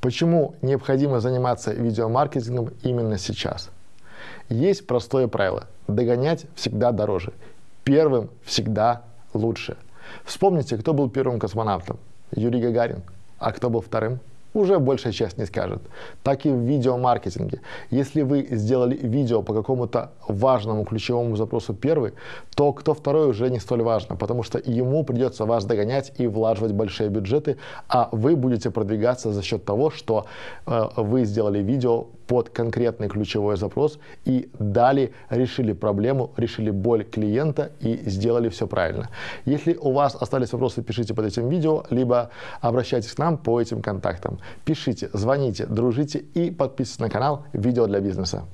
Почему необходимо заниматься видеомаркетингом именно сейчас? Есть простое правило – догонять всегда дороже. Первым всегда лучше. Вспомните, кто был первым космонавтом? Юрий Гагарин. А кто был вторым? Уже большая часть не скажет. Так и в видеомаркетинге. Если вы сделали видео по какому-то важному ключевому запросу первый, то кто второй уже не столь важно, потому что ему придется вас догонять и влаживать большие бюджеты, а вы будете продвигаться за счет того, что э, вы сделали видео под конкретный ключевой запрос и дали, решили проблему, решили боль клиента и сделали все правильно. Если у вас остались вопросы, пишите под этим видео, либо обращайтесь к нам по этим контактам. Пишите, звоните, дружите и подписывайтесь на канал «Видео для бизнеса».